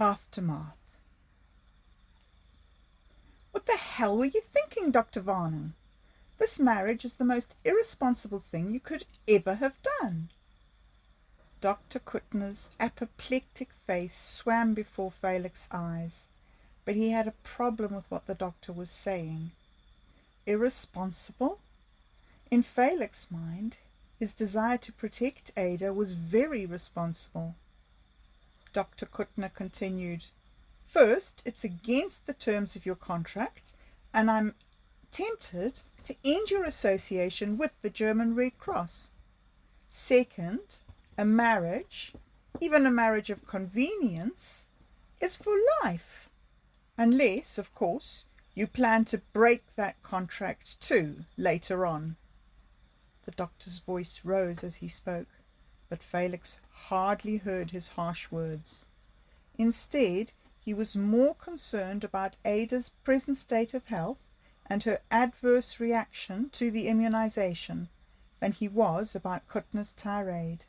Aftermath. What the hell were you thinking, Dr. Varnum? This marriage is the most irresponsible thing you could ever have done. Dr. Kuttner's apoplectic face swam before Felix's eyes, but he had a problem with what the doctor was saying. Irresponsible? In Felix's mind, his desire to protect Ada was very responsible. Dr. Kuttner continued, First, it's against the terms of your contract, and I'm tempted to end your association with the German Red Cross. Second, a marriage, even a marriage of convenience, is for life. Unless, of course, you plan to break that contract too later on. The doctor's voice rose as he spoke, but Felix hardly heard his harsh words. Instead, he was more concerned about Ada's present state of health and her adverse reaction to the immunization than he was about Kuttner's tirade.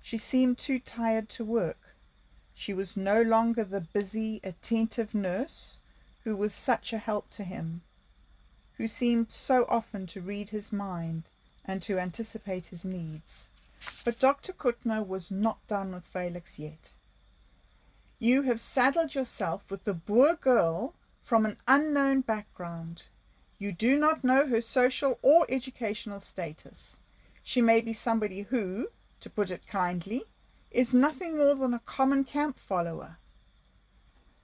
She seemed too tired to work. She was no longer the busy, attentive nurse who was such a help to him, who seemed so often to read his mind and to anticipate his needs. But Dr. Kuttner was not done with Felix yet. You have saddled yourself with the Boer girl from an unknown background. You do not know her social or educational status. She may be somebody who, to put it kindly, is nothing more than a common camp follower.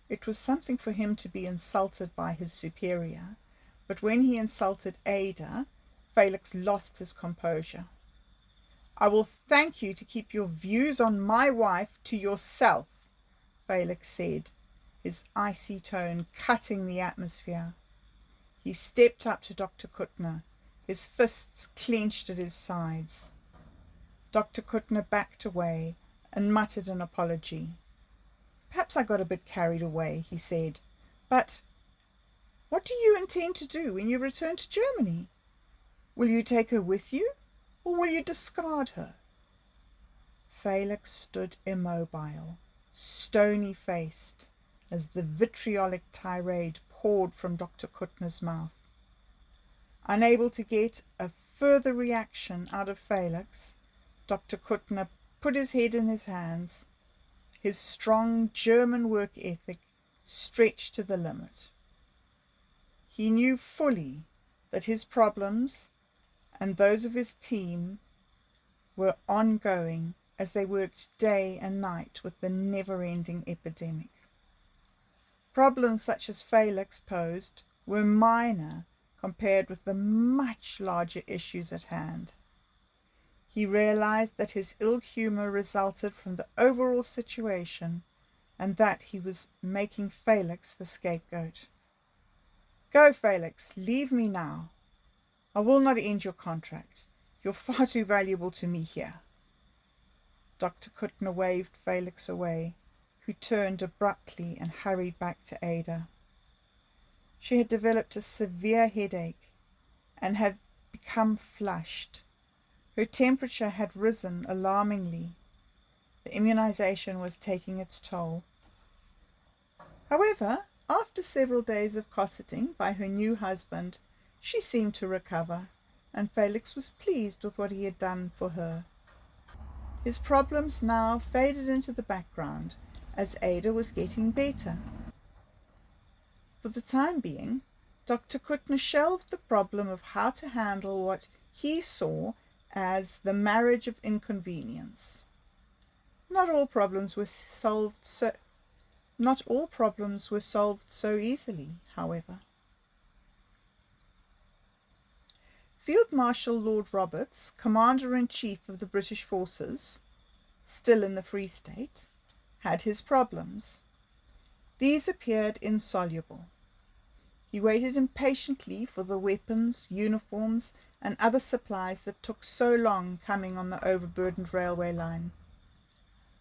It was something for him to be insulted by his superior, but when he insulted Ada, Felix lost his composure. I will thank you to keep your views on my wife to yourself, Felix said, his icy tone cutting the atmosphere. He stepped up to Dr. Kuttner, his fists clenched at his sides. Dr. Kuttner backed away and muttered an apology. Perhaps I got a bit carried away, he said. But what do you intend to do when you return to Germany? Will you take her with you, or will you discard her? Felix stood immobile, stony faced as the vitriolic tirade poured from Dr. Kuttner's mouth. Unable to get a further reaction out of Felix, Dr. Kuttner put his head in his hands, his strong German work ethic stretched to the limit. He knew fully that his problems and those of his team were ongoing as they worked day and night with the never-ending epidemic. Problems such as Felix posed were minor compared with the much larger issues at hand. He realized that his ill humor resulted from the overall situation and that he was making Felix the scapegoat. Go, Felix, leave me now. I will not end your contract. You're far too valuable to me here. Dr. Kuttner waved Felix away who turned abruptly and hurried back to Ada. She had developed a severe headache and had become flushed. Her temperature had risen alarmingly. The immunization was taking its toll. However, after several days of cosseting by her new husband, she seemed to recover, and Felix was pleased with what he had done for her. His problems now faded into the background, as Ada was getting better. For the time being, Dr. Kuttner shelved the problem of how to handle what he saw as the marriage of inconvenience. Not all problems were solved so not all problems were solved so easily, however. Field Marshal Lord Roberts, Commander-in-Chief of the British forces, still in the Free State, had his problems. These appeared insoluble. He waited impatiently for the weapons, uniforms, and other supplies that took so long coming on the overburdened railway line.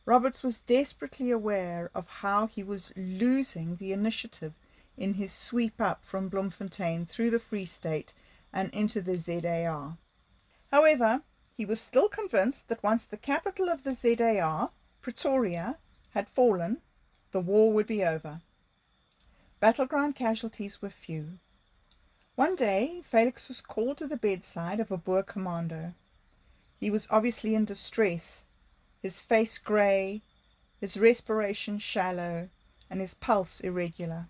Roberts was desperately aware of how he was losing the initiative in his sweep up from Bloemfontein through the Free State and into the ZAR. However, he was still convinced that once the capital of the ZAR, Pretoria, had fallen, the war would be over. Battleground casualties were few. One day, Felix was called to the bedside of a Boer commando. He was obviously in distress, his face grey, his respiration shallow, and his pulse irregular.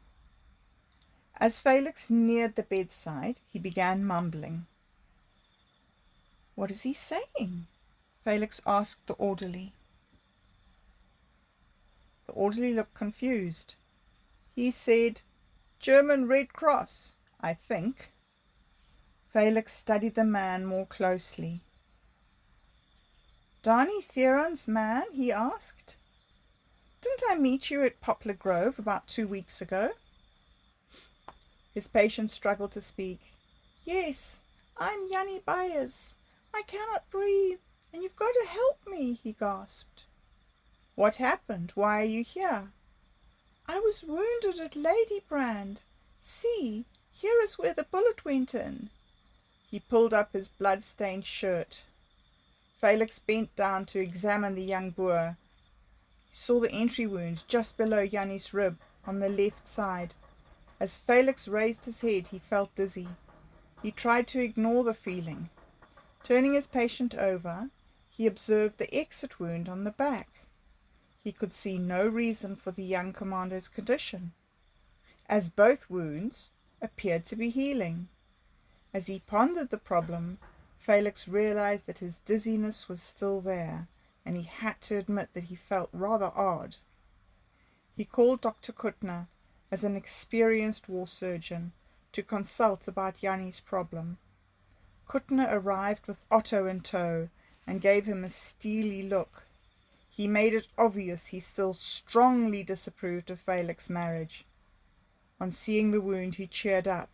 As Felix neared the bedside, he began mumbling. What is he saying? Felix asked the orderly. The orderly looked confused. He said, German Red Cross, I think. Felix studied the man more closely. Danie Theron's man? he asked. Didn't I meet you at Poplar Grove about two weeks ago? His patient struggled to speak. Yes, I'm Jannie Beyers. I cannot breathe, and you've got to help me, he gasped. What happened? Why are you here? I was wounded at Ladybrand. See, here is where the bullet went in. He pulled up his blood-stained shirt. Felix bent down to examine the young Boer He saw the entry wound just below Jannie's rib on the left side. As Felix raised his head, he felt dizzy. He tried to ignore the feeling. Turning his patient over, he observed the exit wound on the back. He could see no reason for the young commander's condition, as both wounds appeared to be healing. As he pondered the problem, Felix realized that his dizziness was still there and he had to admit that he felt rather odd. He called Dr. Kuttner as an experienced war surgeon to consult about Jannie's problem. Kuttner arrived with Otto in tow and gave him a steely look. He made it obvious he still strongly disapproved of Felix's marriage. On seeing the wound, he cheered up.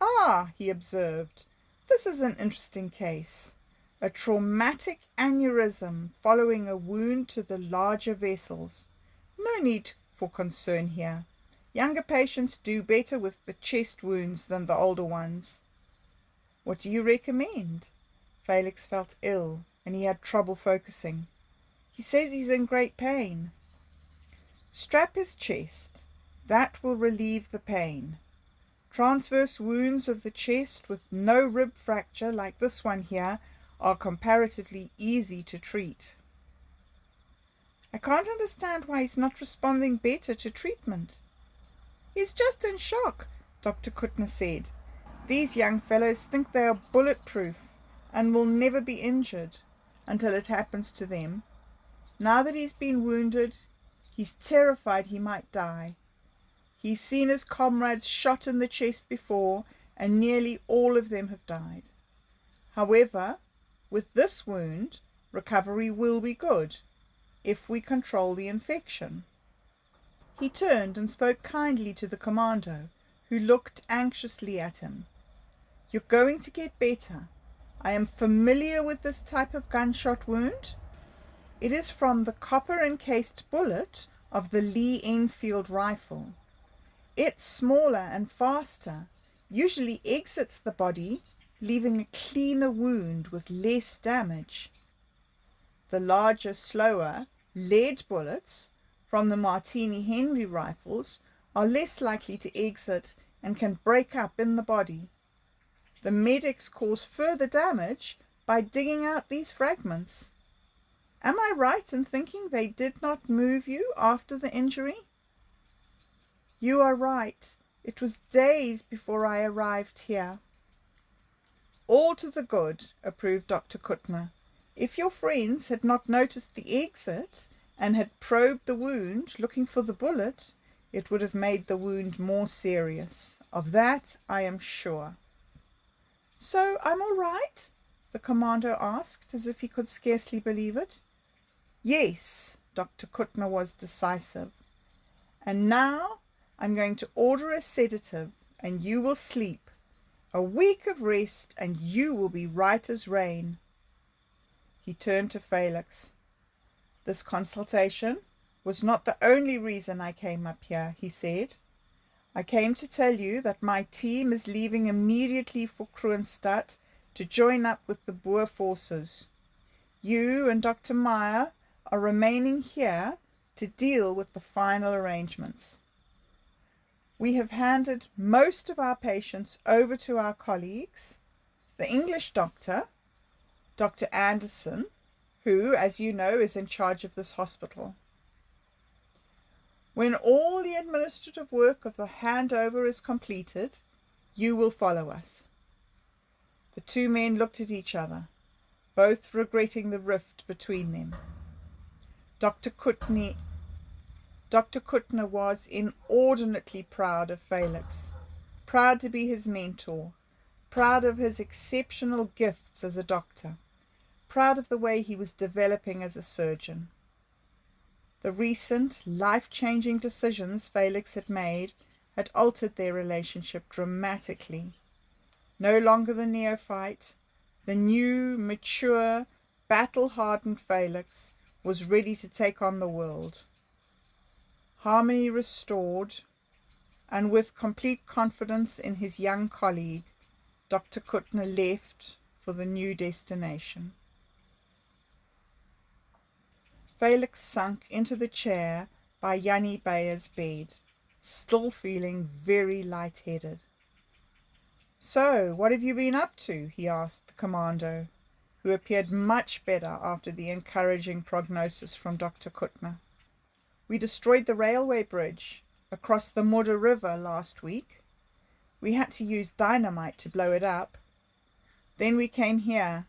Ah, he observed, this is an interesting case a traumatic aneurysm following a wound to the larger vessels. No need for concern here. Younger patients do better with the chest wounds than the older ones. What do you recommend? Felix felt ill and he had trouble focusing. He says he's in great pain. Strap his chest. That will relieve the pain. Transverse wounds of the chest with no rib fracture like this one here are comparatively easy to treat. I can't understand why he's not responding better to treatment. He's just in shock, Dr. Kuttner said. These young fellows think they are bulletproof and will never be injured until it happens to them. Now that he's been wounded, he's terrified he might die. He's seen his comrades shot in the chest before, and nearly all of them have died. However, with this wound, recovery will be good if we control the infection. He turned and spoke kindly to the commando, who looked anxiously at him. You're going to get better. I am familiar with this type of gunshot wound. It is from the copper encased bullet of the Lee Enfield rifle. It's smaller and faster, usually exits the body leaving a cleaner wound with less damage. The larger, slower lead bullets from the Martini Henry rifles are less likely to exit and can break up in the body. The medics cause further damage by digging out these fragments. Am I right in thinking they did not move you after the injury? You are right. It was days before I arrived here. All to the good, approved Dr. Kuttner. If your friends had not noticed the exit and had probed the wound looking for the bullet, it would have made the wound more serious. Of that I am sure. So I'm all right? The commando asked, as if he could scarcely believe it. Yes, Dr. Kuttner was decisive. And now I'm going to order a sedative and you will sleep a week of rest, and you will be right as rain. He turned to Felix. This consultation was not the only reason I came up here, he said. I came to tell you that my team is leaving immediately for Kroonstad to join up with the Boer forces. You and Dr. Meyer are remaining here to deal with the final arrangements. We have handed most of our patients over to our colleagues, the English doctor, Dr. Anderson, who, as you know, is in charge of this hospital. When all the administrative work of the handover is completed, you will follow us. The two men looked at each other, both regretting the rift between them. Dr. Kutney Dr. Kuttner was inordinately proud of Felix, proud to be his mentor, proud of his exceptional gifts as a doctor, proud of the way he was developing as a surgeon. The recent life-changing decisions Felix had made had altered their relationship dramatically. No longer the neophyte, the new, mature, battle-hardened Felix was ready to take on the world harmony restored, and with complete confidence in his young colleague, Dr. Kuttner left for the new destination. Felix sunk into the chair by Jannie Beyer's bed, still feeling very light-headed. So, what have you been up to? he asked the commando, who appeared much better after the encouraging prognosis from Dr. Kuttner. We destroyed the railway bridge across the Modder River last week. We had to use dynamite to blow it up. Then we came here,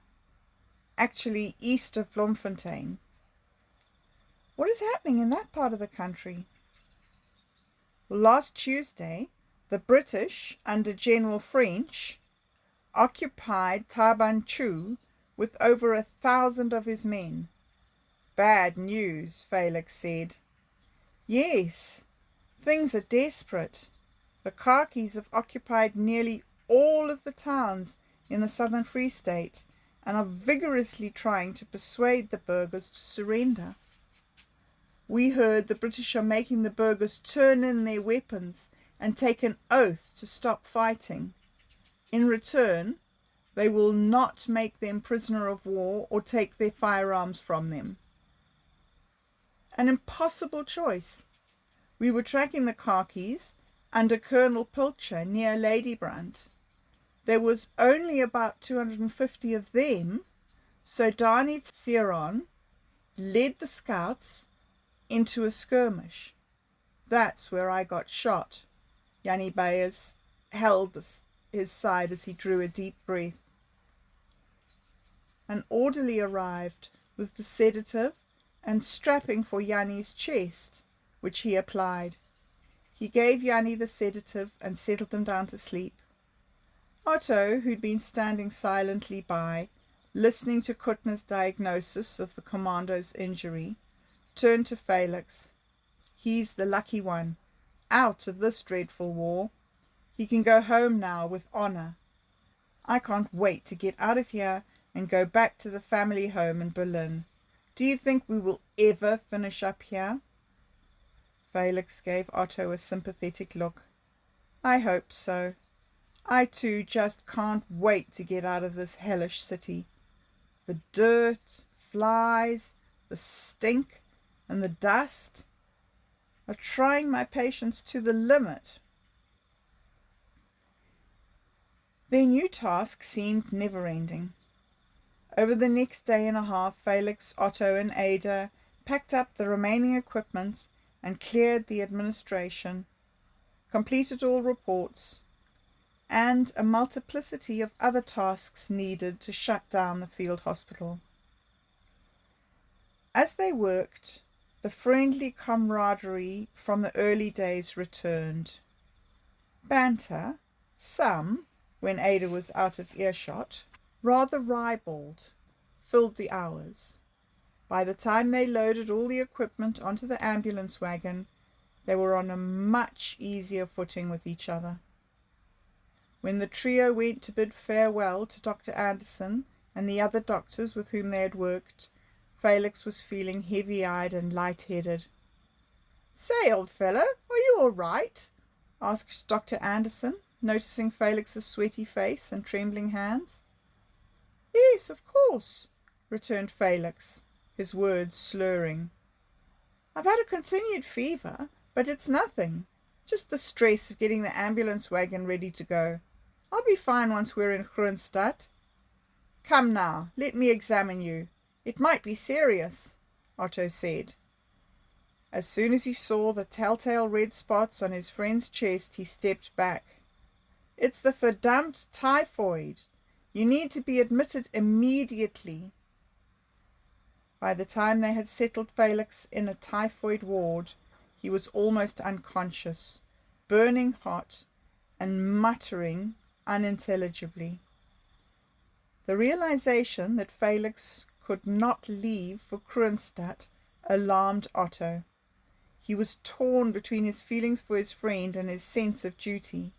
actually east of Bloemfontein. What is happening in that part of the country? Last Tuesday, the British, under General French, occupied Thaba Nchu with over a thousand of his men. Bad news, Felix said. Yes, things are desperate. The Khakis have occupied nearly all of the towns in the southern Free State and are vigorously trying to persuade the burghers to surrender. We heard the British are making the burghers turn in their weapons and take an oath to stop fighting. In return, they will not make them prisoner of war or take their firearms from them. An impossible choice. We were tracking the khakis under Colonel Pilcher near Ladybrand. There was only about 250 of them, so Danie Theron led the scouts into a skirmish. That's where I got shot. Jannie Beyers held his side as he drew a deep breath. An orderly arrived with the sedative and strapping for Jannie's chest, which he applied. He gave Jannie the sedative and settled them down to sleep. Otto, who'd been standing silently by, listening to Kuttner's diagnosis of the commando's injury, turned to Felix. He's the lucky one, out of this dreadful war. He can go home now with honour. I can't wait to get out of here and go back to the family home in Berlin. Do you think we will ever finish up here? Felix gave Otto a sympathetic look. I hope so. I too just can't wait to get out of this hellish city. The dirt, flies, the stink, and the dust are trying my patience to the limit. Their new task seemed never-ending. Over the next day and a half, Felix, Otto, and Ada packed up the remaining equipment and cleared the administration, completed all reports, and a multiplicity of other tasks needed to shut down the field hospital. As they worked, the friendly camaraderie from the early days returned. Banter, some, when Ada was out of earshot, rather ribald, filled the hours. By the time they loaded all the equipment onto the ambulance wagon, they were on a much easier footing with each other. When the trio went to bid farewell to Dr. Anderson and the other doctors with whom they had worked, Felix was feeling heavy-eyed and light-headed. Say, old fellow, are you all right? asked Dr. Anderson, noticing Felix's sweaty face and trembling hands. Yes, of course, returned Felix, his words slurring. I've had a continued fever, but it's nothing. Just the stress of getting the ambulance wagon ready to go. I'll be fine once we're in Kroonstad. Come now, let me examine you. It might be serious, Otto said. As soon as he saw the telltale red spots on his friend's chest, he stepped back. It's the verdammt typhoid. You need to be admitted immediately. By the time they had settled Felix in a typhoid ward, he was almost unconscious, burning hot, and muttering unintelligibly. The realization that Felix could not leave for Kroonstad alarmed Otto. He was torn between his feelings for his friend and his sense of duty.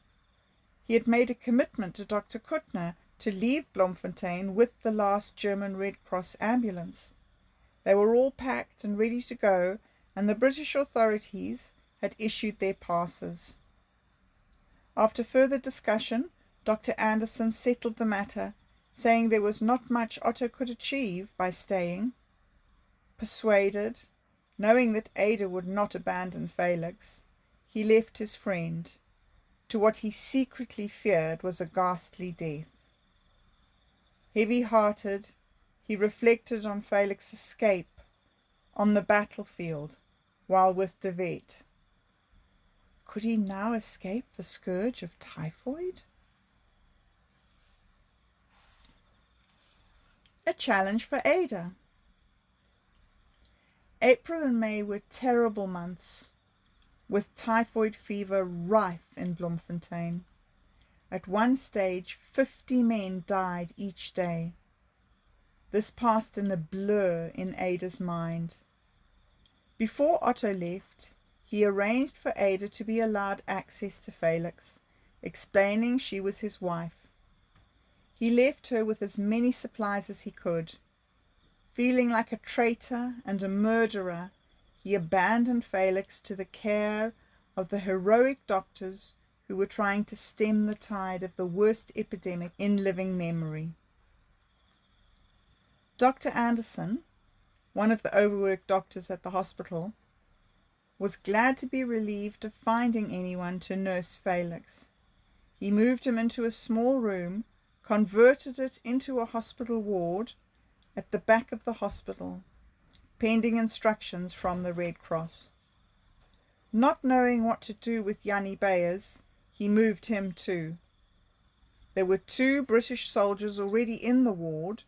He had made a commitment to Dr. Kuttner to leave Bloemfontein with the last German Red Cross ambulance. They were all packed and ready to go, and the British authorities had issued their passes. After further discussion, Dr. Anderson settled the matter, saying there was not much Otto could achieve by staying. Persuaded, knowing that Ada would not abandon Felix, he left his friend, to what he secretly feared was a ghastly death. Heavy hearted, he reflected on Felix's escape on the battlefield while with De Wet. Could he now escape the scourge of typhoid? A challenge for Ada. April and May were terrible months, with typhoid fever rife in Bloemfontein. At one stage, 50 men died each day. This passed in a blur in Ada's mind. Before Otto left, he arranged for Ada to be allowed access to Felix, explaining she was his wife. He left her with as many supplies as he could. Feeling like a traitor and a murderer, he abandoned Felix to the care of the heroic doctors who were trying to stem the tide of the worst epidemic in living memory. Dr. Anderson, one of the overworked doctors at the hospital, was glad to be relieved of finding anyone to nurse Felix. He moved him into a small room, converted it into a hospital ward at the back of the hospital, pending instructions from the Red Cross. Not knowing what to do with Jannie Beyers, he moved him too. There were two British soldiers already in the ward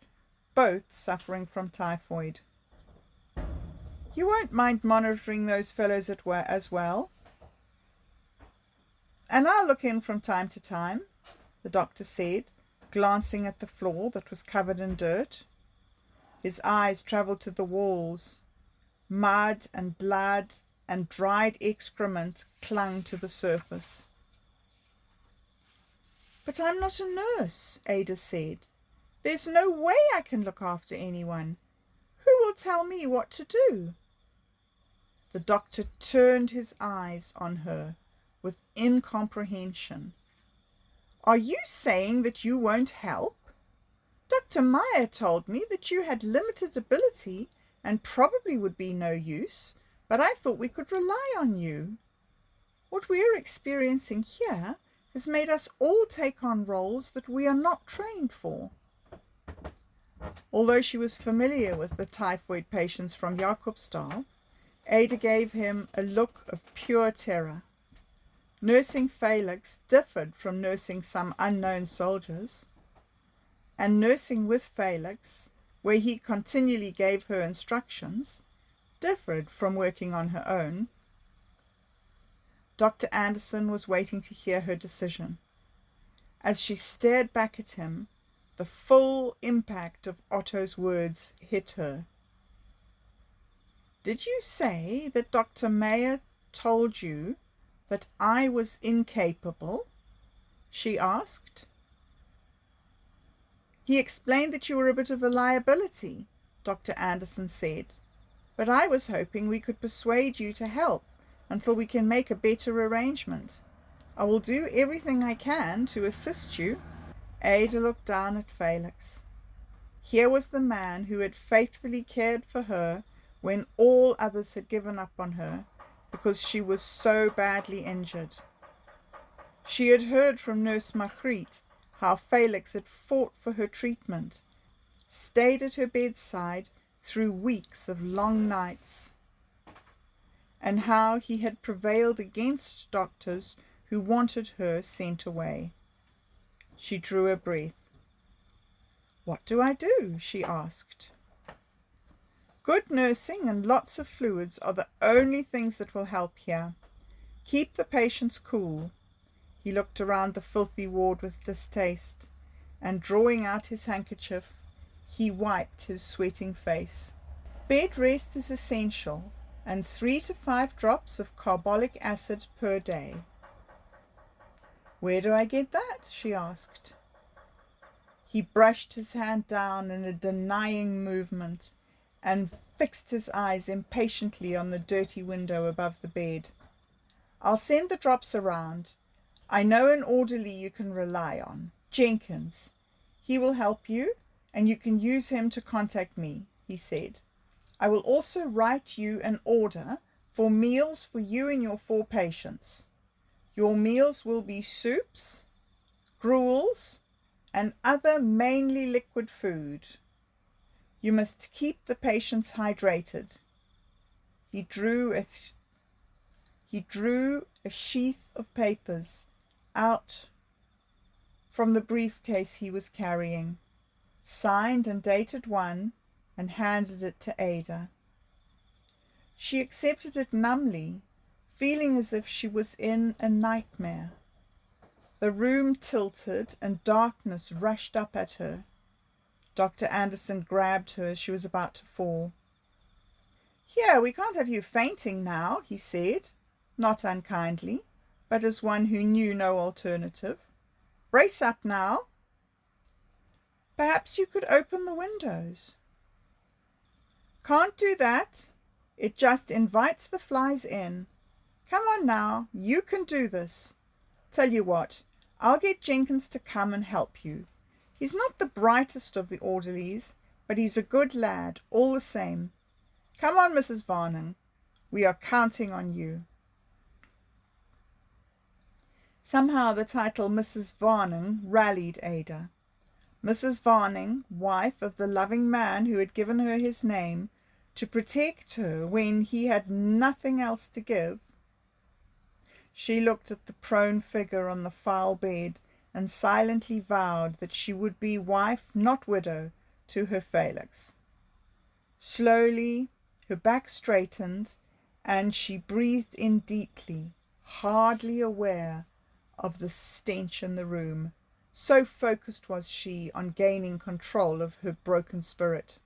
both suffering from typhoid. You won't mind monitoring those fellows at as well? And I'll look in from time to time, the doctor said, glancing at the floor that was covered in dirt. His eyes travelled to the walls. Mud and blood and dried excrement clung to the surface. But I'm not a nurse, Ada said. There's no way I can look after anyone. Who will tell me what to do? The doctor turned his eyes on her with incomprehension. Are you saying that you won't help? Dr. Meyer told me that you had limited ability and probably would be no use, but I thought we could rely on you. What we are experiencing here has made us all take on roles that we are not trained for. Although she was familiar with the typhoid patients from Jacobsdal, Ada gave him a look of pure terror. Nursing Felix differed from nursing some unknown soldiers, and nursing with Felix, where he continually gave her instructions, differed from working on her own. Dr. Anderson was waiting to hear her decision. As she stared back at him, the full impact of Otto's words hit her. Did you say that Dr. Meyer told you that I was incapable? she asked. He explained that you were a bit of a liability, Dr. Anderson said, but I was hoping we could persuade you to help until we can make a better arrangement. I will do everything I can to assist you. Ada looked down at Felix. Here was the man who had faithfully cared for her when all others had given up on her because she was so badly injured. She had heard from Nurse Margriet how Felix had fought for her treatment, stayed at her bedside through weeks of long nights, and how he had prevailed against doctors who wanted her sent away. She drew a breath. What do I do? she asked. Good nursing and lots of fluids are the only things that will help here. Keep the patients cool. He looked around the filthy ward with distaste, and drawing out his handkerchief, he wiped his sweating face. Bed rest is essential, and three to five drops of carbolic acid per day. Where do I get that? she asked. He brushed his hand down in a denying movement and fixed his eyes impatiently on the dirty window above the bed. I'll send the drops around. I know an orderly you can rely on, Jenkins. He will help you, and you can use him to contact me, he said. I will also write you an order for meals for you and your four patients. Your meals will be soups, gruels, and other mainly liquid food. You must keep the patients hydrated. He drew a he drew a sheath of papers out from the briefcase he was carrying, signed and dated one, and handed it to Ada. She accepted it numbly feeling as if she was in a nightmare. The room tilted and darkness rushed up at her. Dr. Anderson grabbed her as she was about to fall. Here, we can't have you fainting now, he said, not unkindly, but as one who knew no alternative. Brace up now. Perhaps you could open the windows. Can't do that. It just invites the flies in. Come on now, you can do this. Tell you what, I'll get Jenkins to come and help you. He's not the brightest of the orderlies, but he's a good lad, all the same. Come on, Mrs. Varnum. We are counting on you. Somehow the title Mrs. Varnum rallied Ada. Mrs. Varnum, wife of the loving man who had given her his name, to protect her when he had nothing else to give, she looked at the prone figure on the foul bed and silently vowed that she would be wife, not widow, to her Felix. Slowly her back straightened and she breathed in deeply, hardly aware of the stench in the room. So focused was she on gaining control of her broken spirit.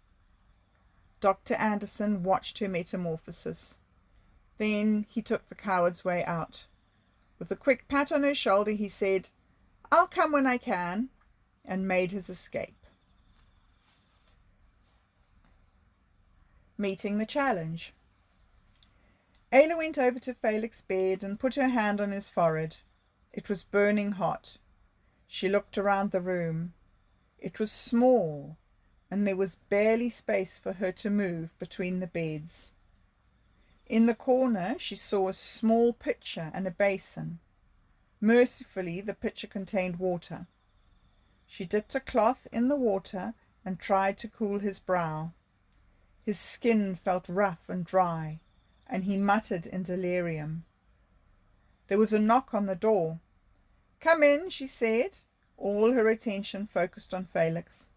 Dr. Anderson watched her metamorphosis. Then he took the coward's way out. With a quick pat on her shoulder, he said, I'll come when I can, and made his escape. Meeting the challenge. Ada went over to Felix's bed and put her hand on his forehead. It was burning hot. She looked around the room. It was small, and there was barely space for her to move between the beds. In the corner she saw a small pitcher and a basin. Mercifully the pitcher contained water. She dipped a cloth in the water and tried to cool his brow. His skin felt rough and dry, and he muttered in delirium. There was a knock on the door. Come in, she said, all her attention focused on Felix.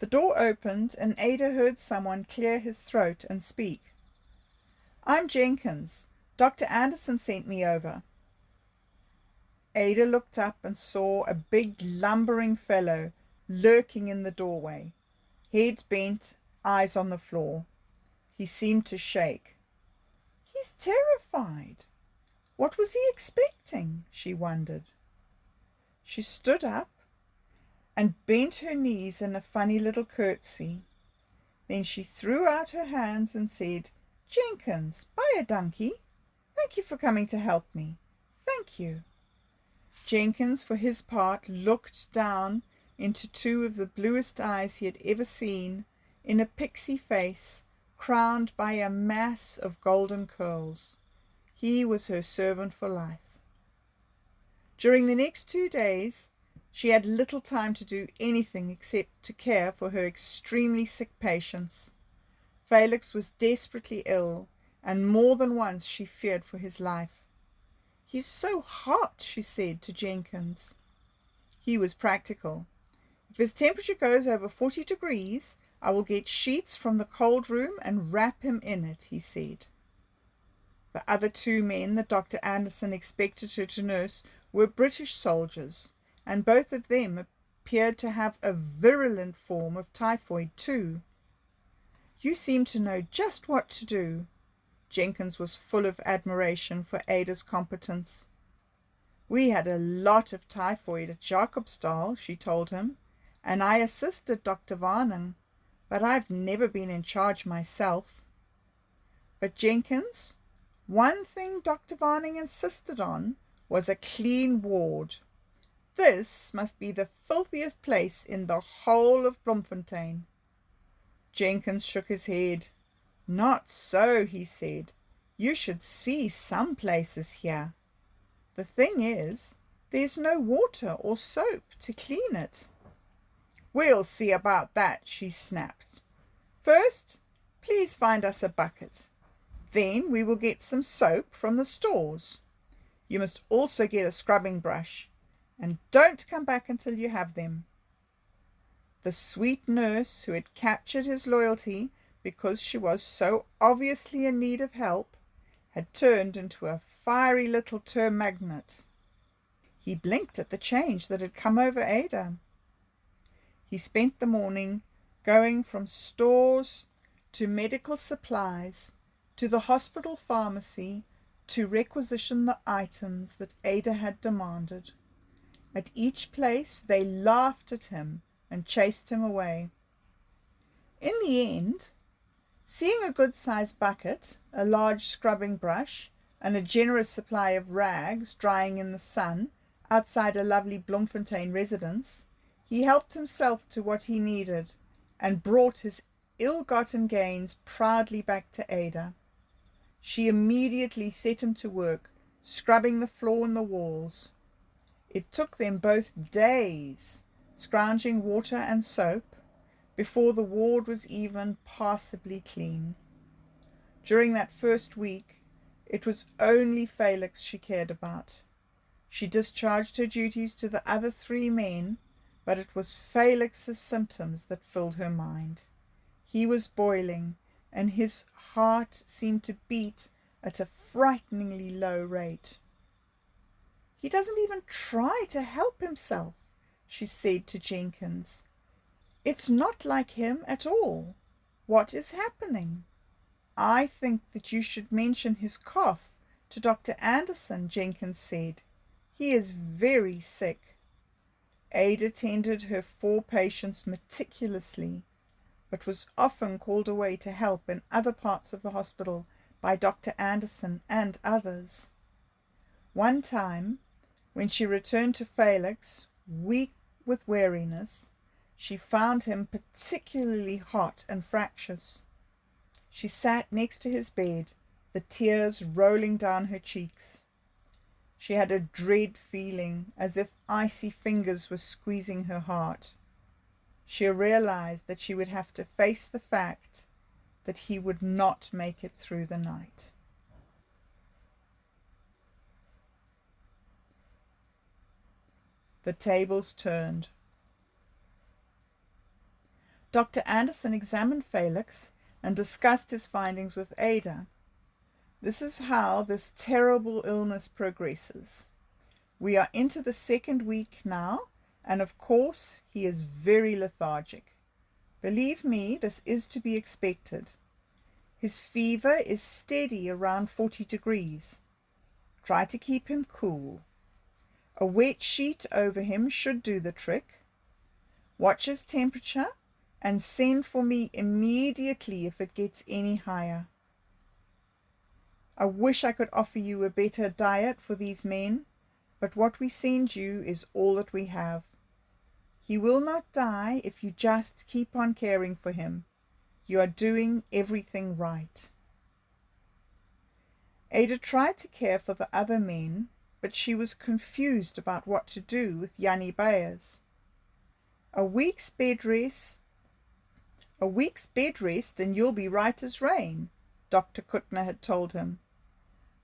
The door opened, and Ada heard someone clear his throat and speak. I'm Jenkins. Dr. Anderson sent me over. Ada looked up and saw a big lumbering fellow lurking in the doorway, head bent, eyes on the floor. He seemed to shake. He's terrified. What was he expecting? she wondered. She stood up and bent her knees in a funny little curtsy. Then she threw out her hands and said, Jenkins, buy a donkey. Thank you for coming to help me. Thank you. Jenkins, for his part, looked down into two of the bluest eyes he had ever seen in a pixie face crowned by a mass of golden curls. He was her servant for life. During the next two days she had little time to do anything except to care for her extremely sick patients. Felix was desperately ill, and more than once she feared for his life. He's so hot, she said to Jenkins. He was practical. If his temperature goes over 40 degrees, I will get sheets from the cold room and wrap him in it, he said. The other two men that Dr. Anderson expected her to nurse were British soldiers, and both of them appeared to have a virulent form of typhoid too. You seem to know just what to do. Jenkins was full of admiration for Ada's competence. We had a lot of typhoid at Jacobsdal, she told him, and I assisted Dr. Varnum, but I've never been in charge myself. But Jenkins, one thing Dr. Varnum insisted on was a clean ward. This must be the filthiest place in the whole of Bloemfontein. Jenkins shook his head. Not so, he said. You should see some places here. The thing is, there's no water or soap to clean it. We'll see about that, she snapped. First, please find us a bucket. Then we will get some soap from the stores. You must also get a scrubbing brush, and don't come back until you have them. The sweet nurse, who had captured his loyalty because she was so obviously in need of help, had turned into a fiery little term magnet. He blinked at the change that had come over Ada. He spent the morning going from stores to medical supplies to the hospital pharmacy to requisition the items that Ada had demanded. At each place they laughed at him and chased him away. In the end, seeing a good sized bucket, a large scrubbing brush, and a generous supply of rags drying in the sun outside a lovely Bloemfontein residence, he helped himself to what he needed and brought his ill gotten gains proudly back to Ada. She immediately set him to work, scrubbing the floor and the walls. It took them both days, scrounging water and soap, before the ward was even passably clean. During that first week, it was only Felix she cared about. She discharged her duties to the other three men, but it was Felix's symptoms that filled her mind. He was boiling, and his heart seemed to beat at a frighteningly low rate. He doesn't even try to help himself, she said to Jenkins. It's not like him at all. What is happening? I think that you should mention his cough to Dr. Anderson, Jenkins said. He is very sick. Ada tended her four patients meticulously but was often called away to help in other parts of the hospital by Dr. Anderson and others. One time, when she returned to Felix, weak with weariness, she found him particularly hot and fractious. She sat next to his bed, the tears rolling down her cheeks. She had a dread feeling, as if icy fingers were squeezing her heart she realized that she would have to face the fact that he would not make it through the night. The tables turned. Dr. Anderson examined Felix and discussed his findings with Ada. This is how this terrible illness progresses. We are into the second week now, and of course he is very lethargic. Believe me, this is to be expected. His fever is steady around 40 degrees. Try to keep him cool. A wet sheet over him should do the trick. Watch his temperature and send for me immediately if it gets any higher. I wish I could offer you a better diet for these men, but what we send you is all that we have. He will not die if you just keep on caring for him. You are doing everything right. Ada tried to care for the other men, but she was confused about what to do with Jannie Beyers. A week's bed rest a week's bed rest and you'll be right as rain, Dr. Kuttner had told him.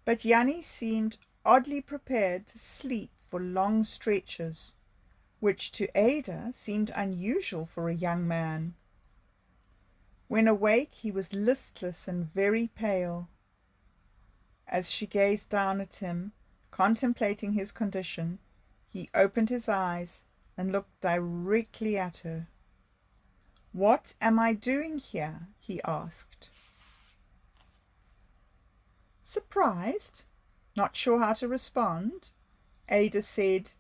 But Jannie seemed oddly prepared to sleep for long stretches, which to Ada seemed unusual for a young man. When awake, he was listless and very pale. As she gazed down at him, contemplating his condition, he opened his eyes and looked directly at her. What am I doing here? he asked. Surprised, not sure how to respond, Ada said,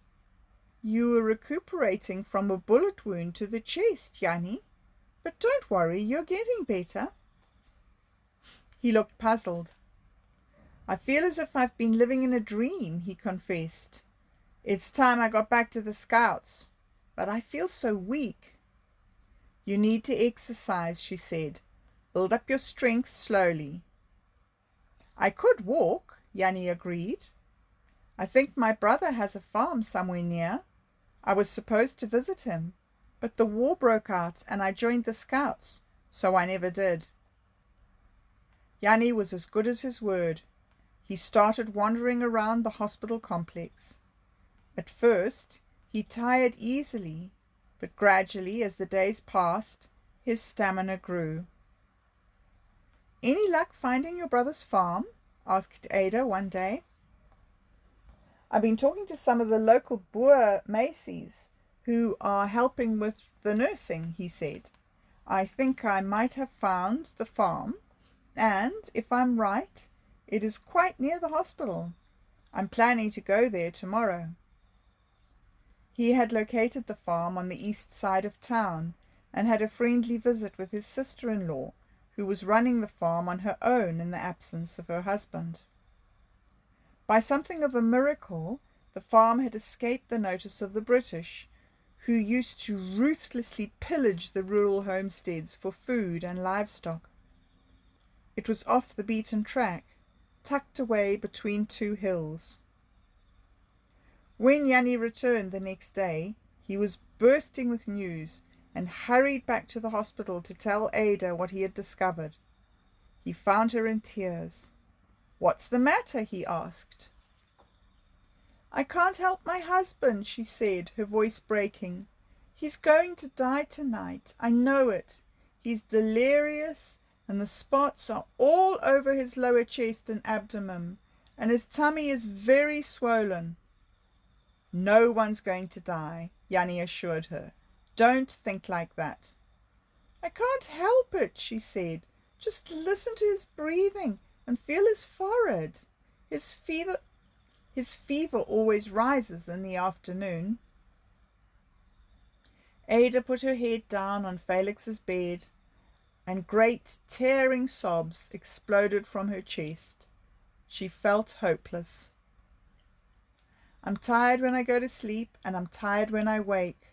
You were recuperating from a bullet wound to the chest, Jannie. But don't worry, you're getting better. He looked puzzled. I feel as if I've been living in a dream, he confessed. It's time I got back to the scouts, but I feel so weak. You need to exercise, she said. Build up your strength slowly. I could walk, Jannie agreed. I think my brother has a farm somewhere near. I was supposed to visit him, but the war broke out and I joined the scouts, so I never did. Jannie was as good as his word. He started wandering around the hospital complex. At first, he tired easily, but gradually, as the days passed, his stamina grew. Any luck finding your brother's farm? asked Ada one day. I've been talking to some of the local Boer meisies who are helping with the nursing, he said. I think I might have found the farm, and if I'm right, it is quite near the hospital. I'm planning to go there tomorrow. He had located the farm on the east side of town and had a friendly visit with his sister-in-law, who was running the farm on her own in the absence of her husband. By something of a miracle, the farm had escaped the notice of the British, who used to ruthlessly pillage the rural homesteads for food and livestock. It was off the beaten track, tucked away between two hills. When Jannie returned the next day, he was bursting with news and hurried back to the hospital to tell Ada what he had discovered. He found her in tears. What's the matter? he asked. I can't help my husband, she said, her voice breaking. He's going to die tonight. I know it. He's delirious, and the spots are all over his lower chest and abdomen, and his tummy is very swollen. No one's going to die, Jannie assured her. Don't think like that. I can't help it, she said. Just listen to his breathing and feel his forehead. His fever his fever always rises in the afternoon. Ada put her head down on Felix's bed, and great tearing sobs exploded from her chest. She felt hopeless. I'm tired when I go to sleep, and I'm tired when I wake.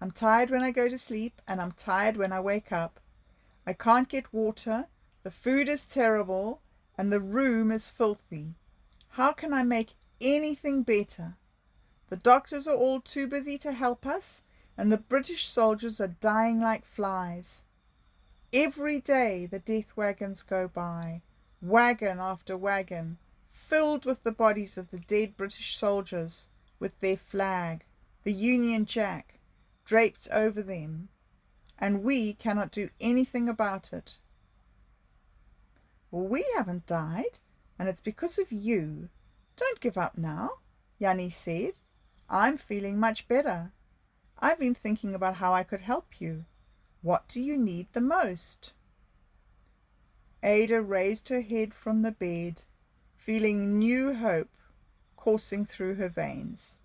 I'm tired when I go to sleep, and I'm tired when I wake up. I can't get water, the food is terrible, and the room is filthy. How can I make anything better? The doctors are all too busy to help us, and the British soldiers are dying like flies. Every day the death wagons go by, wagon after wagon, filled with the bodies of the dead British soldiers, with their flag, the Union Jack, draped over them, and we cannot do anything about it. Well, we haven't died, and it's because of you. Don't give up now, Jannie said. I'm feeling much better. I've been thinking about how I could help you. What do you need the most? Ada raised her head from the bed, feeling new hope coursing through her veins.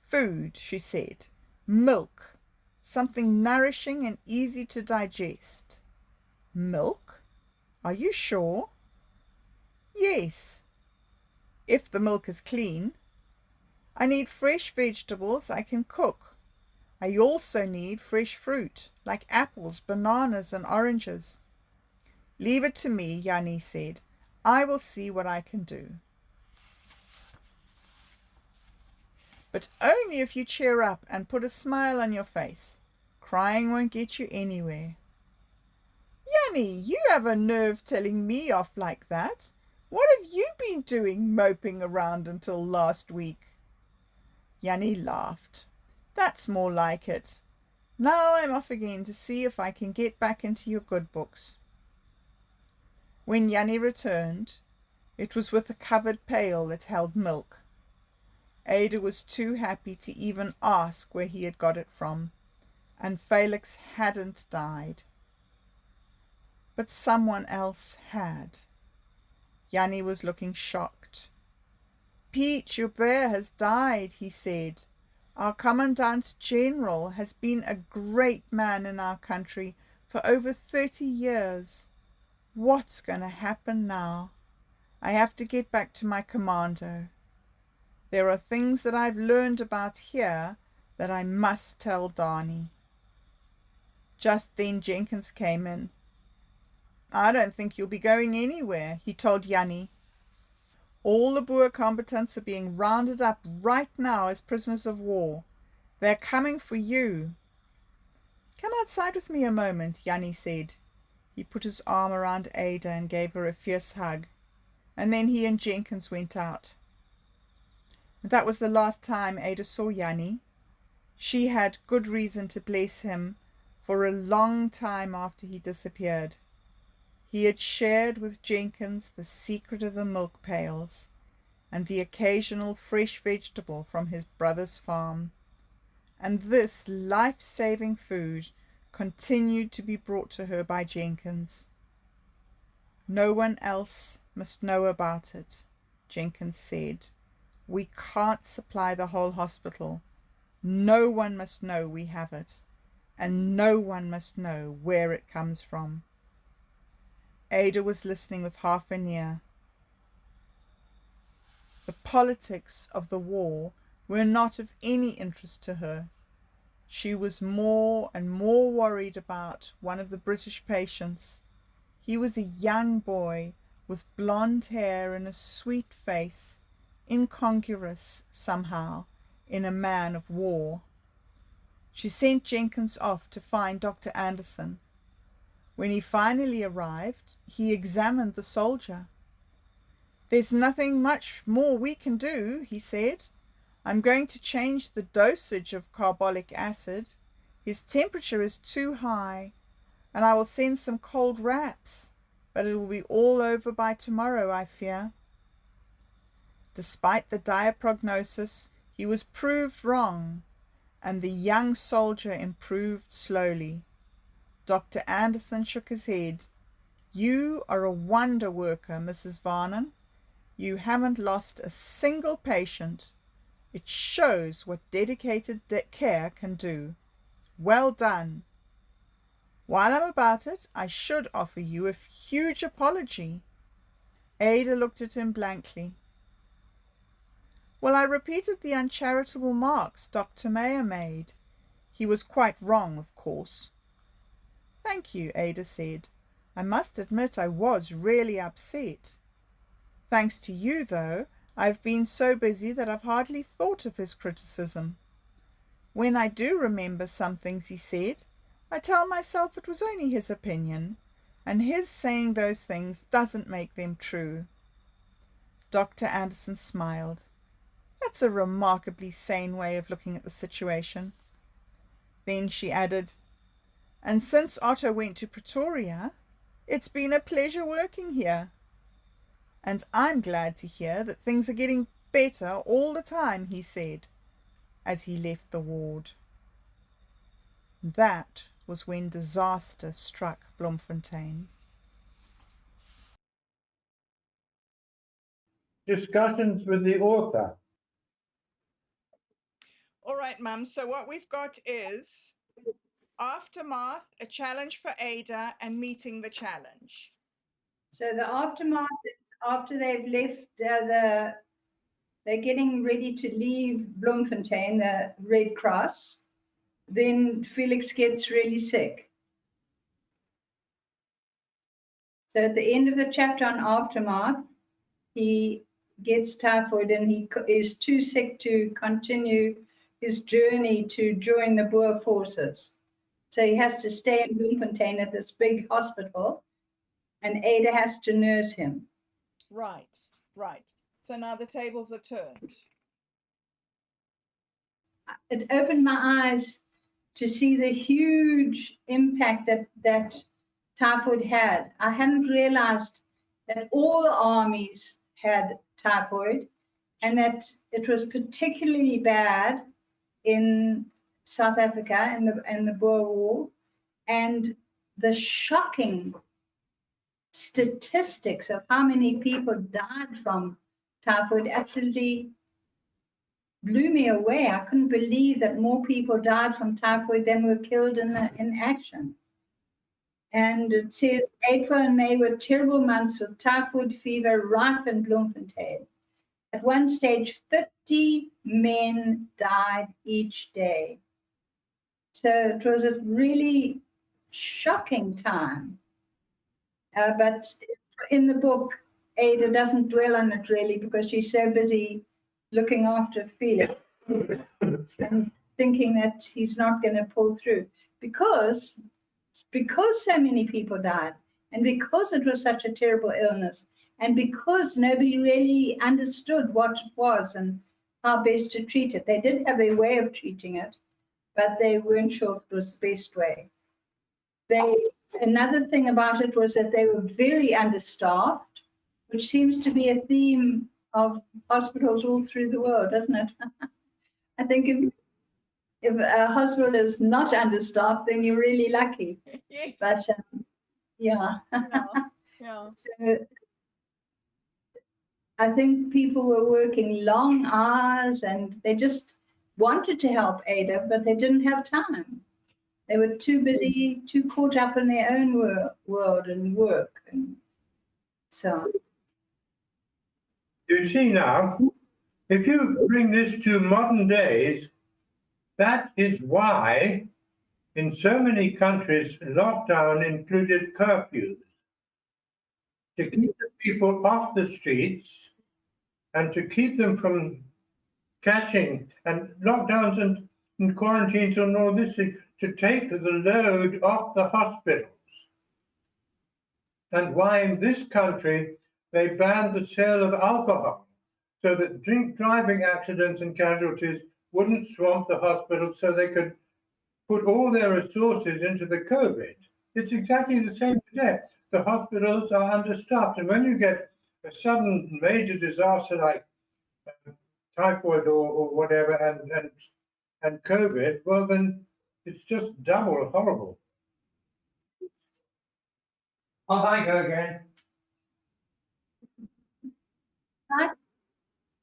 Food, she said. Milk. Something nourishing and easy to digest. Milk? Are you sure? Yes, if the milk is clean. I need fresh vegetables I can cook. I also need fresh fruit, like apples, bananas, and oranges. Leave it to me, Jannie said. I will see what I can do. But only if you cheer up and put a smile on your face. Crying won't get you anywhere. Jannie, you have a nerve telling me off like that. What have you been doing moping around until last week? Jannie laughed. That's more like it. Now I'm off again to see if I can get back into your good books. When Jannie returned, it was with a covered pail that held milk. Ada was too happy to even ask where he had got it from, and Felix hadn't died. But someone else had. Jannie was looking shocked. Piet Joubert has died, he said. Our Commandant General has been a great man in our country for over thirty years. What's going to happen now? I have to get back to my commando. There are things that I've learned about here that I must tell Danie. Just then Jenkins came in. I don't think you'll be going anywhere, he told Jannie. All the Boer combatants are being rounded up right now as prisoners of war. They're coming for you. Come outside with me a moment, Jannie said. He put his arm around Ada and gave her a fierce hug, and then he and Jenkins went out. That was the last time Ada saw Jannie. She had good reason to bless him for a long time after he disappeared. He had shared with Jenkins the secret of the milk pails and the occasional fresh vegetable from his brother's farm, and this life-saving food continued to be brought to her by Jenkins. No one else must know about it, Jenkins said. We can't supply the whole hospital. No one must know we have it, and no one must know where it comes from. Ada was listening with half an ear. The politics of the war were not of any interest to her. She was more and more worried about one of the British patients. He was a young boy with blonde hair and a sweet face, incongruous somehow in a man of war. She sent Jenkins off to find Dr. Anderson. When he finally arrived, he examined the soldier. There's nothing much more we can do, he said. I'm going to change the dosage of carbolic acid. His temperature is too high, and I will send some cold wraps, but it will be all over by tomorrow, I fear. Despite the dire prognosis, he was proved wrong, and the young soldier improved slowly. Dr. Anderson shook his head. You are a wonder worker, Mrs. Varnum. You haven't lost a single patient. It shows what dedicated de care can do. Well done. While I'm about it, I should offer you a huge apology. Ada looked at him blankly. Well, I repeated the uncharitable marks Dr. Mayer made. He was quite wrong, of course. Thank you, Ada said. I must admit I was really upset. Thanks to you, though, I've been so busy that I've hardly thought of his criticism. When I do remember some things he said, I tell myself it was only his opinion, and his saying those things doesn't make them true. Dr. Anderson smiled. That's a remarkably sane way of looking at the situation. Then she added, And since Otto went to Pretoria, it's been a pleasure working here and I'm glad to hear that things are getting better all the time, he said, as he left the ward. That was when disaster struck Bloemfontein. Discussions with the author. All right, Mum. So what we've got is aftermath, a challenge for Ada, and meeting the challenge. So the aftermath after they've left uh, the, they're getting ready to leave Bloemfontein, the Red Cross. then Felix gets really sick. So at the end of the chapter on aftermath, he gets typhoid and he is too sick to continue his journey to join the Boer forces. So he has to stay in Bloemfontein at this big hospital, and Ada has to nurse him. Right, right. So now the tables are turned. It opened my eyes to see the huge impact that that typhoid had. I hadn't realized that all the armies had typhoid and that it was particularly bad in South Africa in the in the Boer War, and the shocking statistics of how many people died from typhoid absolutely blew me away. I couldn't believe that more people died from typhoid than were killed in the, in action. And it says April and May were terrible months with typhoid fever rife in Bloemfontein. At one stage, 50 men died each day. So it was a really shocking time. Uh, but in the book, Ada doesn't dwell on it really because she's so busy looking after Felix and thinking that he's not going to pull through because because so many people died and because it was such a terrible illness and because nobody really understood what it was and how best to treat it. They did have a way of treating it, but they weren't sure it was the best way. They another thing about it was that they were very understaffed, which seems to be a theme of hospitals all through the world, doesn't it? I think if if a hospital is not understaffed, then you're really lucky. Yes. But um, yeah, Yeah. yeah. so I think people were working long hours and they just wanted to help Ada, but they didn't have time. They were too busy, too caught up in their own wor- world and work. And so, You see now, if you bring this to modern days, that is why in so many countries lockdown included curfews to keep the people off the streets and to keep them from catching and lockdowns and, and quarantines and all this to take the load off the hospitals. And why in this country they banned the sale of alcohol so that drink driving accidents and casualties wouldn't swamp the hospital so they could put all their resources into the COVID. It's exactly the same today. The hospitals are understaffed. And when you get a sudden major disaster like uh, typhoid or, or whatever and, and, and COVID, well, then it's just double horrible. Oh, Off I go again.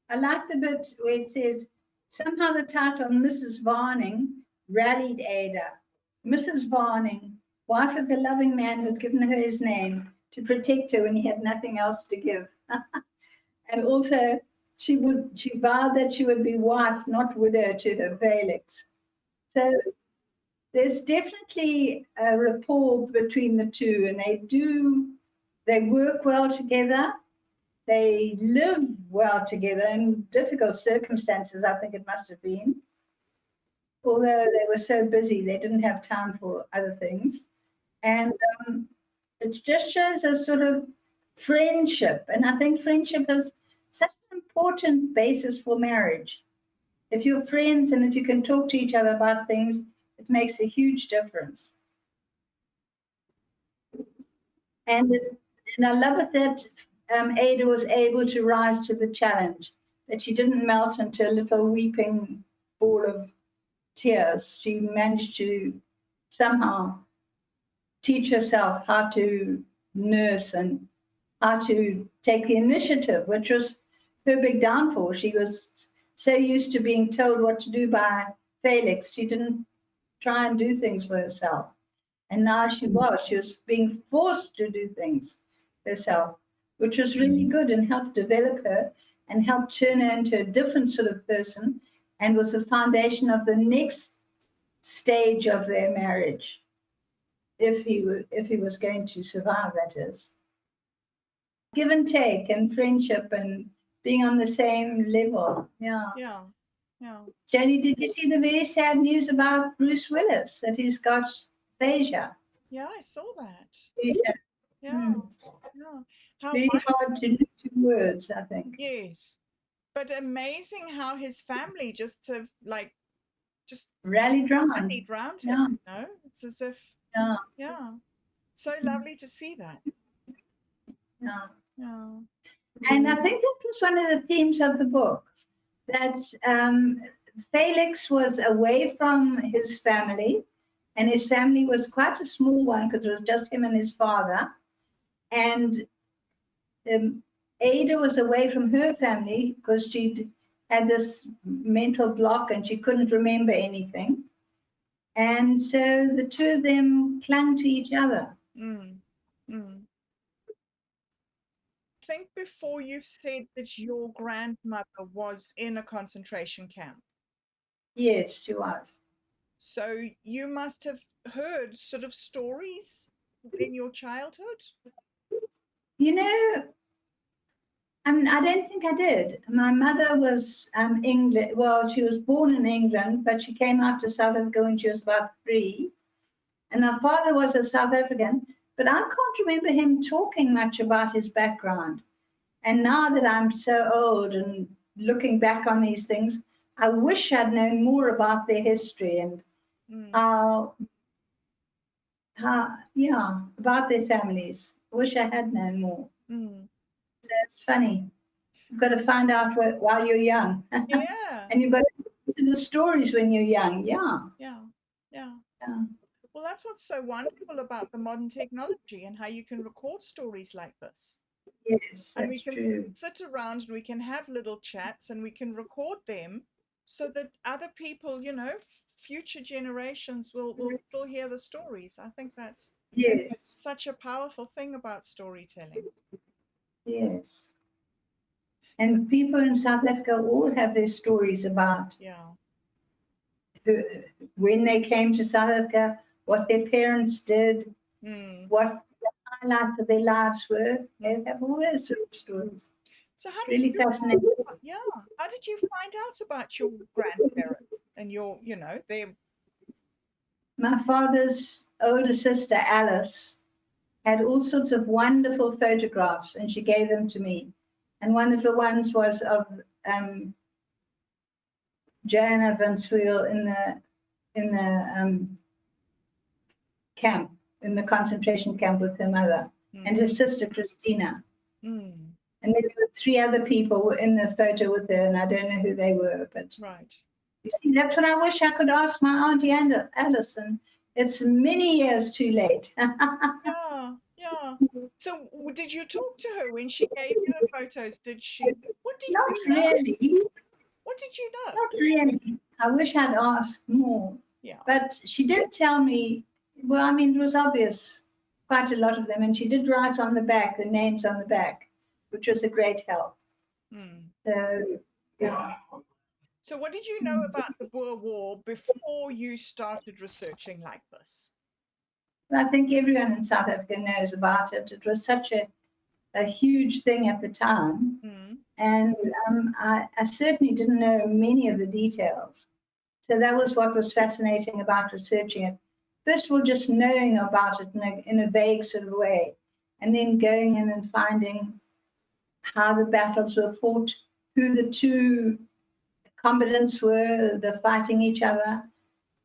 I like the bit where it says somehow the title Mrs. Varnum rallied Ada. Mrs. Varnum, wife of the loving man who had given her his name to protect her when he had nothing else to give. and also, she would she vowed that she would be wife, not widow, to her Felix. So there's definitely a rapport between the two, and they do they work well together. They live well together in difficult circumstances, I think it must have been. Although they were so busy, they didn't have time for other things. And um, it just shows a sort of friendship. And I think friendship is such an important basis for marriage. If you're friends and if you can talk to each other about things, it makes a huge difference. And, it, and I love it that um, Ada was able to rise to the challenge, that she didn't melt into a little weeping ball of tears. She managed to somehow teach herself how to nurse and how to take the initiative, which was her big downfall. She was so used to being told what to do by Felix, she didn't try and do things for herself. And now she hmm. was, she was being forced to do things herself, which was really hmm. good and helped develop her and helped turn her into a different sort of person and was the foundation of the next stage of their marriage, if he if he was going to survive, that is. Give and take and friendship and being on the same level. Yeah. Yeah. Yeah. Jenny, did you see the very sad news about Bruce Willis that he's got aphasia? Yeah, I saw that. Very. Yeah. Hmm. Yeah. How Very won- hard to to words, I think. yes. But amazing how his family just have like just Rallied round. rallied round him, Yeah. you know? It's as if Yeah, yeah. So Mm. lovely to see that. yeah. Yeah. And I think that was one of the themes of the book that um, Felix was away from his family, and his family was quite a small one because it was just him and his father. And um, Ada was away from her family because she had this mental block and she couldn't remember anything. And so the two of them clung to each other. Mm. I think before you've said that your grandmother was in a concentration camp. Yes, she was. So you must have heard sort of stories in your childhood. You know, I mean, I don't think I did. My mother was um, England. Well, she was born in England, but she came out to South Africa when she was about three. And our father was a South African, but I can't remember him talking much about his background. And now that I'm so old and looking back on these things, I wish I'd known more about their history and Mm. how, how, yeah, about their families. I wish I had known more. Mm. it's funny. You've got to find out wh- while you're young. Yeah. and you've got to listen to the stories when you're young. Yeah. Yeah. Yeah. Yeah. Well, that's what's so wonderful about the modern technology and how you can record stories like this. Yes, and we can true. sit around and we can have little chats and we can record them so that other people, you know, future generations will, will still hear the stories. I think that's Yes, such a powerful thing about storytelling. yes. And people in South Africa all have their stories about Yeah. who, when they came to South Africa, what their parents did, Mm. what the highlights of their lives were. They have all those sort of stories. So how did Really you fascinating. yeah, how did you find out about your grandparents and your, you know, their My father's older sister, Alice, had all sorts of wonderful photographs and she gave them to me. And one of the ones was of um, Joanna van Swiel in the, in the um, camp, in the concentration camp with her mother and her sister, Christina. Mm. And then there were three other people were in the photo with her, and I don't know who they were, but Right. you see, that's what I wish I could ask my auntie And- Alison. It's many years too late. Yeah, yeah. So did you talk to her when she gave you the photos? Did she? What did Not you know? really, What did you know? not really. I wish I'd asked more. Yeah. But she did tell me, well, I mean, it was obvious, quite a lot of them, and she did write on the back, the names on the back, which was a great help. Mm. So, yeah. So what did you know about the Boer War before you started researching like this? I think everyone in South Africa knows about it. It was such a, a huge thing at the time. Mm. And um, I, I certainly didn't know many of the details. So that was what was fascinating about researching it. First of all, just knowing about it in a, in a vague sort of way, and then going in and finding how the battles were fought, who the two combatants were, the fighting each other,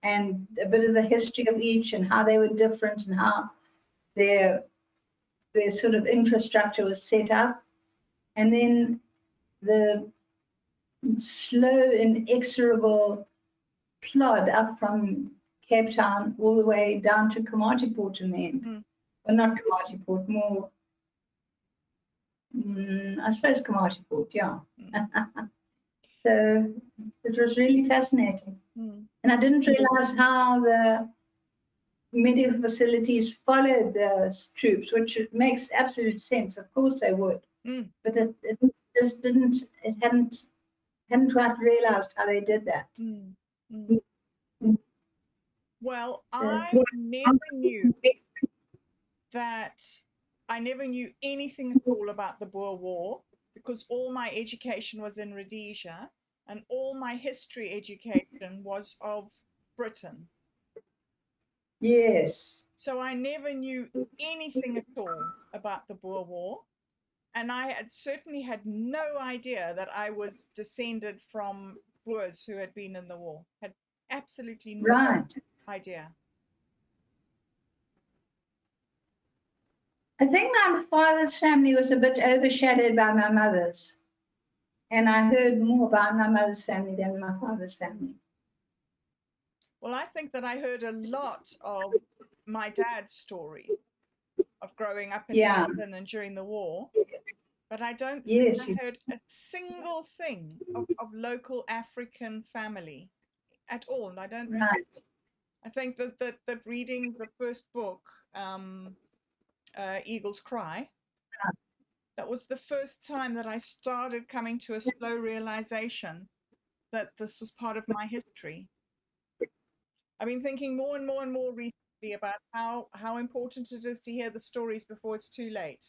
and a bit of the history of each and how they were different and how their their sort of infrastructure was set up. And then the slow, inexorable plod up from Cape Town all the way down to Komatipoort in the end. Mm. Well, not Komatipoort, more, mm, I suppose Komatipoort, yeah. so it was really fascinating. Mm. And I didn't realize how the medical facilities followed the troops, which makes absolute sense. Of course they would. Mm. But it, it just didn't, it hadn't, hadn't quite realized how they did that. Well, I never knew that I never knew anything at all about the Boer War because all my education was in Rhodesia and all my history education was of Britain. Yes. So I never knew anything at all about the Boer War. And I had certainly had no idea that I was descended from Boers who had been in the war. Had absolutely no Right. idea. I think my father's family was a bit overshadowed by my mother's. And I heard more about my mother's family than my father's family. Well, I think that I heard a lot of my dad's stories of growing up in Yeah. London and during the war, but I don't Yes, I heard a single thing of, of local African family at all. And I don't. Right. I think that that, that reading the first book, um, uh, Eagle's Cry, that was the first time that I started coming to a slow realization that this was part of my history. I've been thinking more and more and more recently about how, how important it is to hear the stories before it's too late.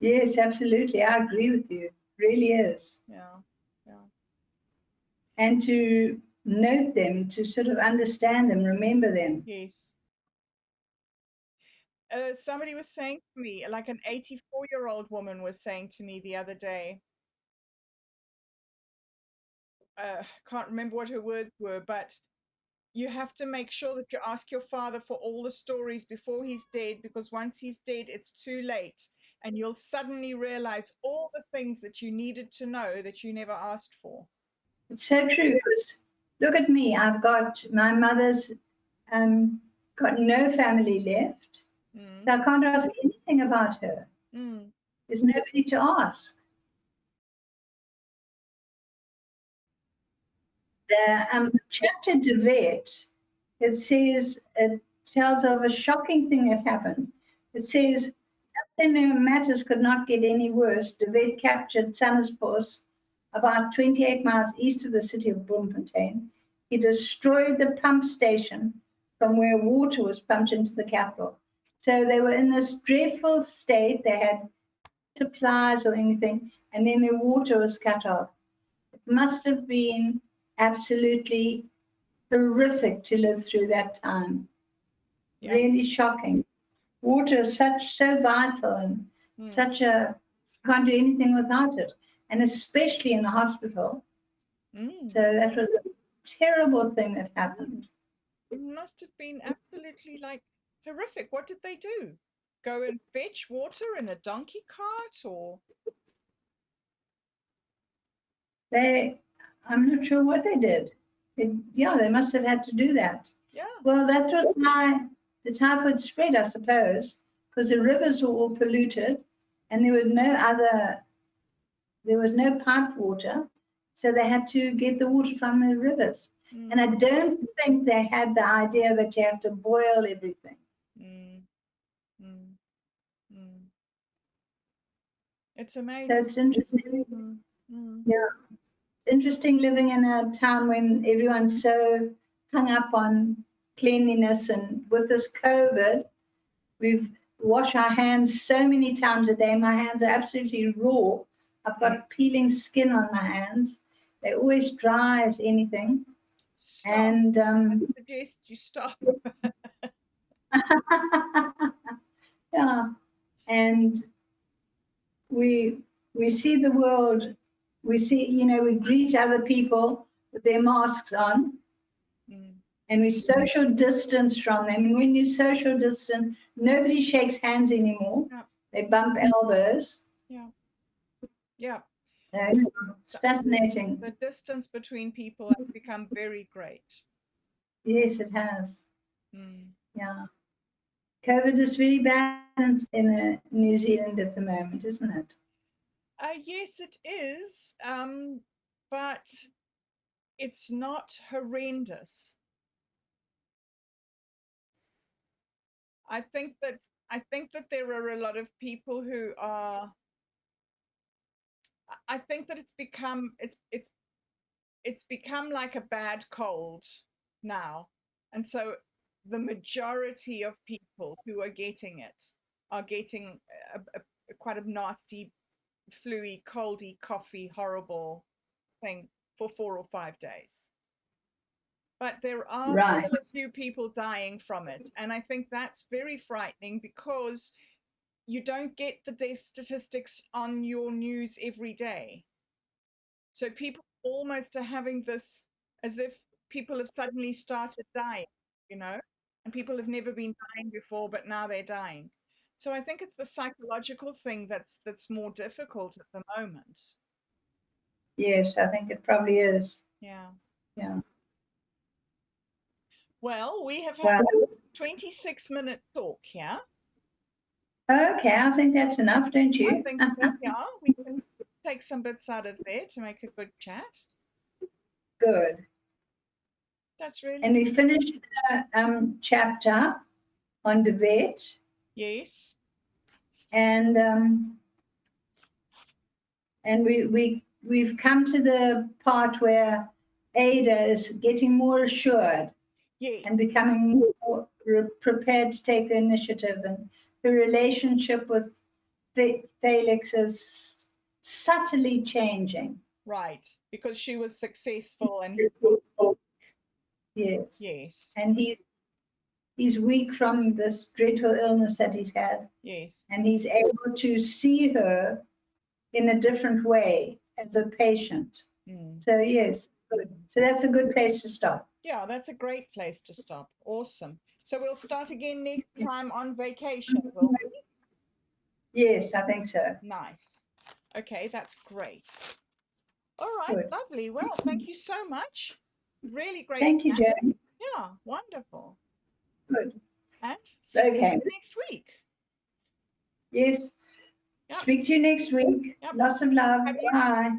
Yes, absolutely. I agree with you. Really is. Yeah. Yeah. And to note them, to sort of understand them, remember them. Yes. Uh, somebody was saying to me, like an 84 year old woman was saying to me the other day, uh, can't remember what her words were, but you have to make sure that you ask your father for all the stories before he's dead, because once he's dead, it's too late. And you'll suddenly realize all the things that you needed to know that you never asked for. It's so true. Look at me. I've got my mother's um, got no family left. Mm, So I can't ask anything about her. mm, There's nobody to ask. The um, chapter de Wet, it says, it tells of a shocking thing that happened. It says, then matters could not get any worse. De Wet captured Sannaspos, about 28 miles east of the city of Bloemfontein. He destroyed the pump station from where water was pumped into the capital. So they were in this dreadful state. They had supplies or anything, and then their water was cut off. It must have been absolutely horrific to live through that time. Yeah. Really shocking. Water is such so vital and mm. such a can't do anything without it, and especially in the hospital. Mm. So that was a terrible thing that happened. It must have been absolutely like horrific. What did they do? Go and fetch water in a donkey cart or They, I'm not sure what they did. It, yeah, they must have had to do that. yeah. Well, that was why the typhoid spread, I suppose, because the rivers were all polluted and there was no other, there was no pipe water. So they had to get the water from the rivers. Mm, And I don't think they had the idea that you have to boil everything. mm, mm, mm. It's amazing. So it's interesting. Mm, mm, It's interesting living in a town when everyone's so hung up on cleanliness and with this COVID, we've washed our hands so many times a day. My hands are absolutely raw. I've got peeling skin on my hands. They're always dry as anything. Stop. And um, I suggest you stop. yeah, and we we see the world. We see, you know, we greet other people with their masks on, Mm, and we social distance from them. And when you social distance, nobody shakes hands anymore. Yeah. They bump elbows. yeah. So it's fascinating. The distance between people has become very great. Yes, it has. Mm, Yeah. COVID is very bad in- in uh, New Zealand at the moment, isn't it? Uh, yes, it is, um, but it's not horrendous. I think that I think that there are a lot of people who are. I- think that it's become it's it's it's become like a bad cold now. And so the majority of people who are getting it are getting a, a, a quite a nasty, fluey, coldy, coffee, horrible thing for four or five days. But there are Right. still a few people dying from it. And I think that's very frightening because you don't get the death statistics on your news every day. So people almost are having this as if people have suddenly started dying, you know, and people have never been dying before, but now they're dying. So I think it's the psychological thing that's that's more difficult at the moment. Yes, I think it probably is. Yeah. Yeah. Well, we have Well, had a 26 minute talk here. Okay, I think that's enough, don't you? I think so, yeah, we can take some bits out of there to make a good chat. Good. That's really And we finished the um, chapter on de Wet, yes. and um, and we we we've come to the part where Ada is getting more assured Yeah. and becoming more prepared to take the initiative, and the relationship with Felix is subtly changing. Right. Because she was successful and Yes. yes. and he's he's weak from this dreadful illness that he's had Yes. and he's able to see her in a different way as a patient Mm. so yes good so that's a good place to stop Yeah, that's a great place to stop. Awesome. So we'll start again next time on vacation. Will we? yes i think so Nice. Okay, that's great. All right, Good. lovely. Well, thank you so much. Really great. thank you joe Yeah, wonderful. good And see you Okay. next week. yes Yep. speak to you next week Yep. lots of love bye